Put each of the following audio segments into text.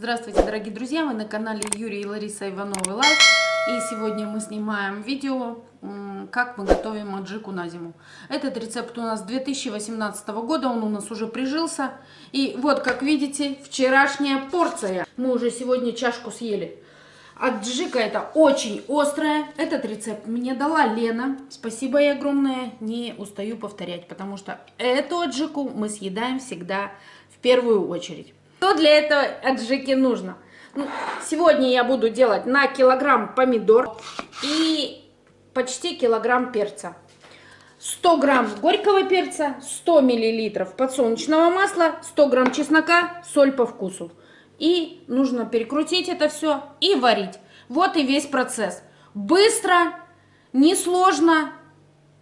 Здравствуйте, дорогие друзья! Вы на канале Юрий и Лариса Ивановы Life. И сегодня мы снимаем видео, как мы готовим аджику на зиму. Этот рецепт у нас 2018 года, он у нас уже прижился. И вот, как видите, вчерашняя порция. Мы уже сегодня чашку съели. Аджика это очень острая. Этот рецепт мне дала Лена. Спасибо ей огромное. Не устаю повторять, потому что эту аджику мы съедаем всегда в первую очередь. Что для этого аджики нужно? Ну, сегодня я буду делать на килограмм помидор и почти килограмм перца. 100 грамм горького перца, 100 миллилитров подсолнечного масла, 100 грамм чеснока, соль по вкусу. И нужно перекрутить это все и варить. Вот и весь процесс. Быстро, несложно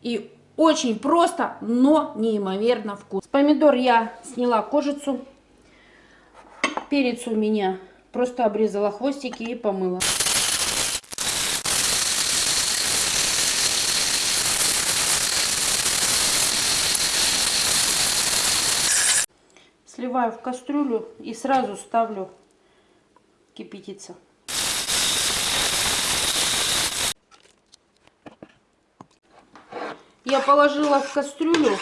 и очень просто, но неимоверно вкусно. Помидор я сняла кожицу. Перец у меня просто обрезала хвостики и помыла. Сливаю в кастрюлю и сразу ставлю кипятиться. Я положила в кастрюлю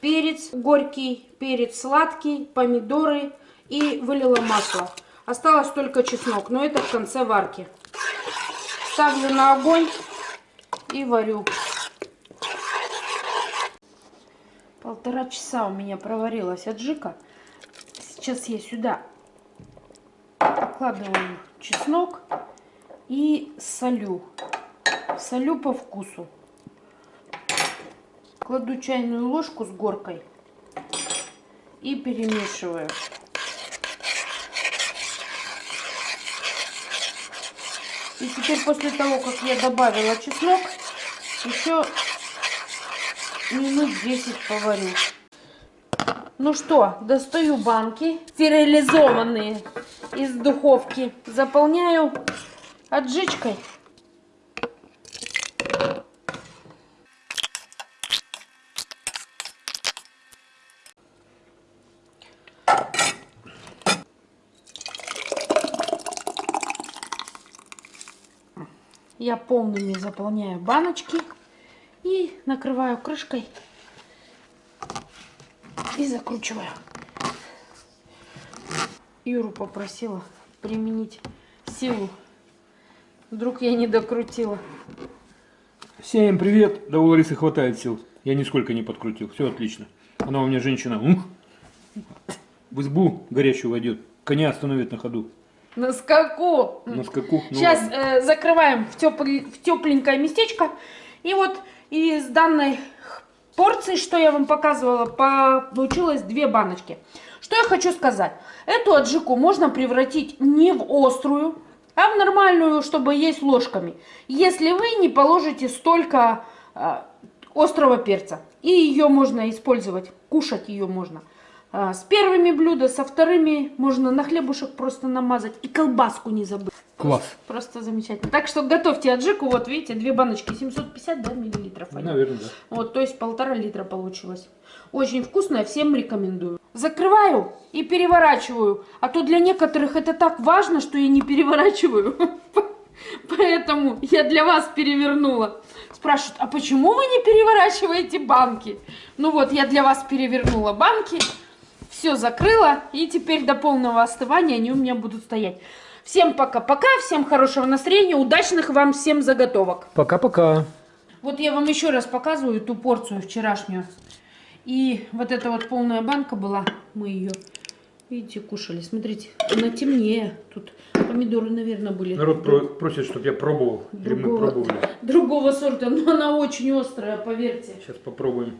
перец горький, перец сладкий, помидоры и вылила масло. Осталось только чеснок, но это в конце варки. Ставлю на огонь и варю. Полтора часа у меня проварилась аджика. Сейчас я сюда окладываю чеснок и солю. Солю по вкусу. Кладу чайную ложку с горкой и перемешиваю. И теперь после того, как я добавила чеснок, еще минут 10 поварю. Ну что, достаю банки стерилизованные из духовки. Заполняю отжичкой. Я полными заполняю баночки и накрываю крышкой и закручиваю. Юру попросила применить силу. Вдруг я не докрутила. Всем привет! Да у Ларисы хватает сил. Я нисколько не подкрутил. Все отлично. Она у меня женщина. Ух, в избу горящую войдет. Коня остановит на ходу. На скаку. На скаку. Ну, Сейчас э, закрываем в, тепл... в тепленькое местечко. И вот из данной порции, что я вам показывала, получилось две баночки. Что я хочу сказать. Эту аджику можно превратить не в острую, а в нормальную, чтобы есть ложками. Если вы не положите столько э, острого перца. И ее можно использовать, кушать ее можно. А, с первыми блюда, со вторыми можно на хлебушек просто намазать. И колбаску не забыть. Класс. Просто, просто замечательно. Так что готовьте аджику. Вот видите, две баночки, 750 да, миллилитров. Наверное, да. Вот, то есть полтора литра получилось. Очень вкусная, всем рекомендую. Закрываю и переворачиваю. А то для некоторых это так важно, что я не переворачиваю. Поэтому я для вас перевернула. Спрашивают, а почему вы не переворачиваете банки? Ну вот, я для вас перевернула банки все закрыла. И теперь до полного остывания они у меня будут стоять. Всем пока-пока, всем хорошего настроения, удачных вам всем заготовок. Пока-пока. Вот я вам еще раз показываю ту порцию вчерашнюю. И вот эта вот полная банка была, мы ее, видите, кушали. Смотрите, она темнее. Тут помидоры, наверное, были. Народ про просит, чтобы я пробовал. Другого, другого сорта, но она очень острая, поверьте. Сейчас попробуем.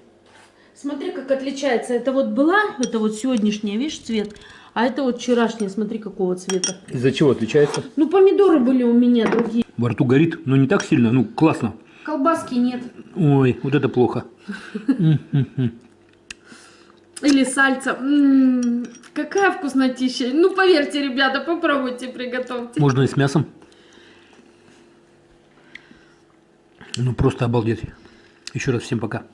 Смотри, как отличается. Это вот была, это вот сегодняшняя, видишь, цвет. А это вот вчерашняя, смотри, какого цвета. Из-за чего отличается? Ну, помидоры были у меня другие. Во рту горит, но не так сильно, ну, классно. Колбаски нет. Ой, вот это плохо. Или сальца. М-м-м, какая вкуснотища. Ну, поверьте, ребята, попробуйте, приготовьте. Можно и с мясом. Ну, просто обалдеть. Еще раз всем пока.